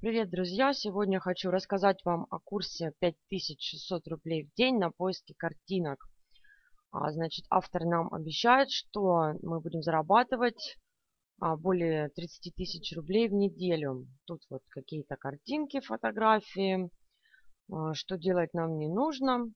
Привет, друзья! Сегодня хочу рассказать вам о курсе 5600 рублей в день на поиске картинок. А, значит, автор нам обещает, что мы будем зарабатывать а, более 30 тысяч рублей в неделю. Тут вот какие-то картинки, фотографии. А, что делать нам не нужно.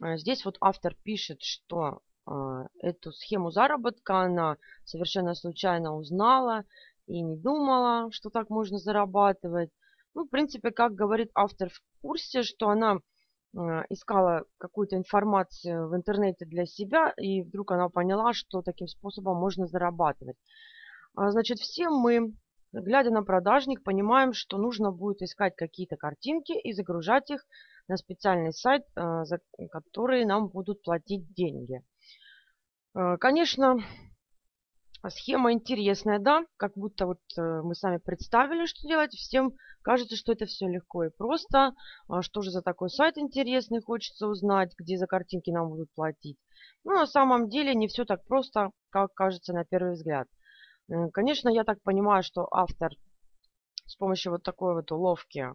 А, здесь вот автор пишет, что а, эту схему заработка она совершенно случайно узнала и не думала, что так можно зарабатывать. Ну, в принципе, как говорит автор в курсе, что она э, искала какую-то информацию в интернете для себя, и вдруг она поняла, что таким способом можно зарабатывать. А, значит, все мы, глядя на продажник, понимаем, что нужно будет искать какие-то картинки и загружать их на специальный сайт, э, за который нам будут платить деньги. Конечно, Схема интересная, да, как будто вот э, мы сами представили, что делать. Всем кажется, что это все легко и просто. А что же за такой сайт интересный, хочется узнать, где за картинки нам будут платить. Ну, на самом деле не все так просто, как кажется на первый взгляд. Э, конечно, я так понимаю, что автор с помощью вот такой вот уловки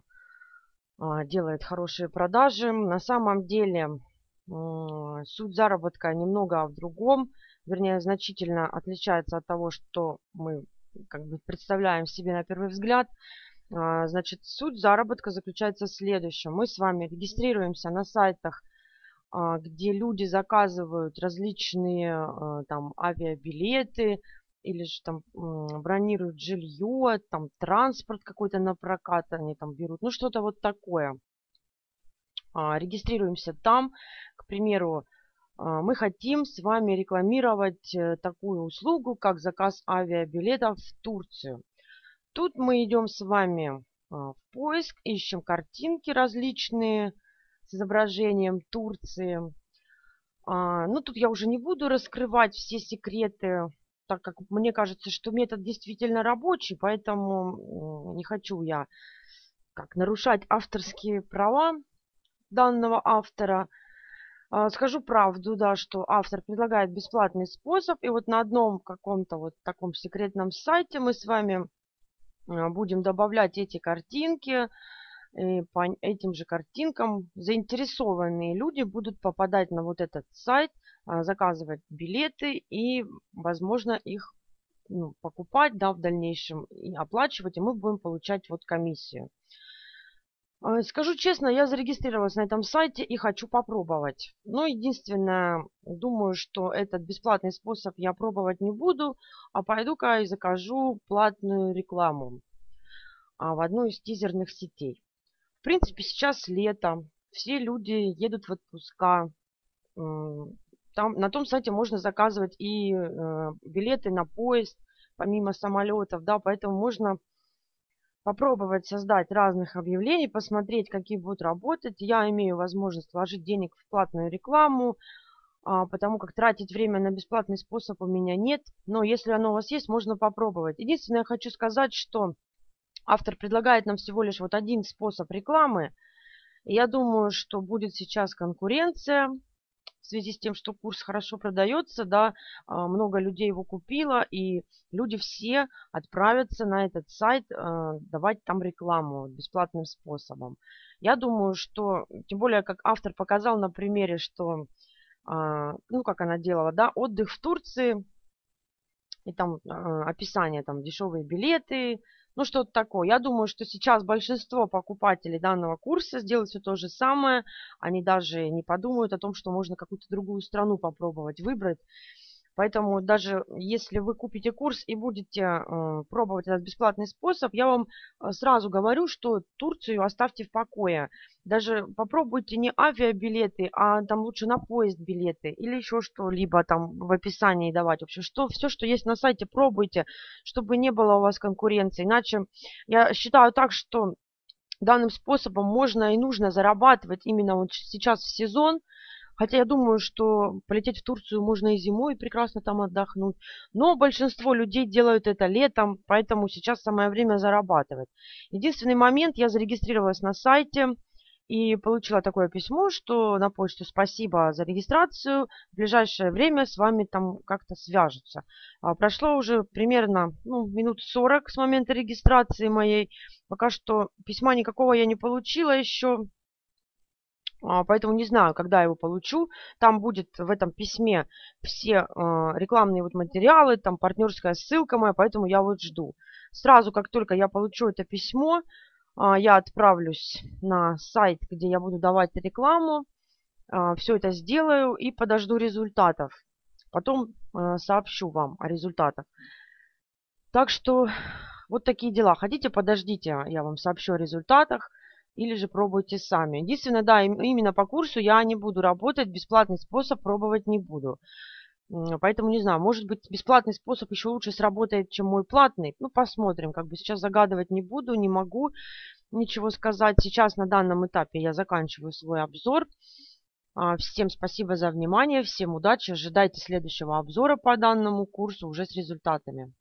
а, делает хорошие продажи. На самом деле суть заработка немного в другом вернее, значительно отличается от того, что мы как бы представляем себе на первый взгляд. А, значит, суть заработка заключается в следующем. Мы с вами регистрируемся на сайтах, а, где люди заказывают различные а, там авиабилеты или же там бронируют жилье, там транспорт какой-то на прокат они там берут, ну что-то вот такое. Регистрируемся там, к примеру, мы хотим с вами рекламировать э, такую услугу, как заказ авиабилетов в Турцию. Тут мы идем с вами а, в поиск, ищем картинки различные с изображением Турции. А, ну, тут я уже не буду раскрывать все секреты, так как мне кажется, что метод действительно рабочий, поэтому не хочу я как нарушать авторские права данного автора – а, скажу правду, да, что автор предлагает бесплатный способ. И вот на одном каком-то вот таком секретном сайте мы с вами а, будем добавлять эти картинки. И по этим же картинкам заинтересованные люди будут попадать на вот этот сайт, а, заказывать билеты и, возможно, их ну, покупать да, в дальнейшем и оплачивать, и мы будем получать вот комиссию. А, скажу честно, я зарегистрировалась на этом сайте и хочу попробовать. Но единственное, думаю, что этот бесплатный способ я пробовать не буду, а пойду-ка и закажу платную рекламу а, в одной из тизерных сетей. В принципе, сейчас лето, все люди едут в отпуска. Там, на том сайте можно заказывать и э, билеты на поезд, помимо самолетов, да, поэтому можно попробовать создать разных объявлений, посмотреть, какие будут работать. Я имею возможность вложить денег в платную рекламу, а, потому как тратить время на бесплатный способ у меня нет. Но если оно у вас есть, можно попробовать. Единственное, я хочу сказать, что автор предлагает нам всего лишь вот один способ рекламы. Я думаю, что будет сейчас конкуренция в связи с тем, что курс хорошо продается, да, а, много людей его купило, и люди все отправятся на этот сайт а, давать там рекламу бесплатным способом. Я думаю, что, тем более, как автор показал на примере, что, а, ну, как она делала, да, отдых в Турции, и там описание, там, дешевые билеты, ну, что-то такое. Я думаю, что сейчас большинство покупателей данного курса сделают все то же самое. Они даже не подумают о том, что можно какую-то другую страну попробовать выбрать. Поэтому даже если вы купите курс и будете э, пробовать этот бесплатный способ, я вам э, сразу говорю, что Турцию оставьте в покое. Даже попробуйте не авиабилеты, а там лучше на поезд билеты или еще что-либо там в описании давать. В общем, что, все, что есть на сайте, пробуйте, чтобы не было у вас конкуренции. Иначе я считаю так, что данным способом можно и нужно зарабатывать именно вот сейчас в сезон, Хотя я думаю, что полететь в Турцию можно и зимой, и прекрасно там отдохнуть. Но большинство людей делают это летом, поэтому сейчас самое время зарабатывать. Единственный момент, я зарегистрировалась на сайте, и получила такое письмо, что на почту спасибо за регистрацию, в ближайшее время с вами там как-то свяжутся. А, прошло уже примерно ну, минут 40 с момента регистрации моей, пока что письма никакого я не получила еще, поэтому не знаю, когда его получу. Там будет в этом письме все э, рекламные вот материалы, там партнерская ссылка моя, поэтому я вот жду. Сразу, как только я получу это письмо, а, я отправлюсь на сайт, где я буду давать рекламу. А, Все это сделаю и подожду результатов. Потом а, сообщу вам о результатах. Так что вот такие дела. Хотите, подождите, я вам сообщу о результатах. Или же пробуйте сами. Единственное, да, именно по курсу я не буду работать. Бесплатный способ пробовать не буду. Поэтому не знаю, может быть бесплатный способ еще лучше сработает, чем мой платный. Ну, посмотрим. Как бы сейчас загадывать не буду, не могу ничего сказать. Сейчас на данном этапе я заканчиваю свой обзор. А, всем спасибо за внимание, всем удачи. Ожидайте следующего обзора по данному курсу уже с результатами.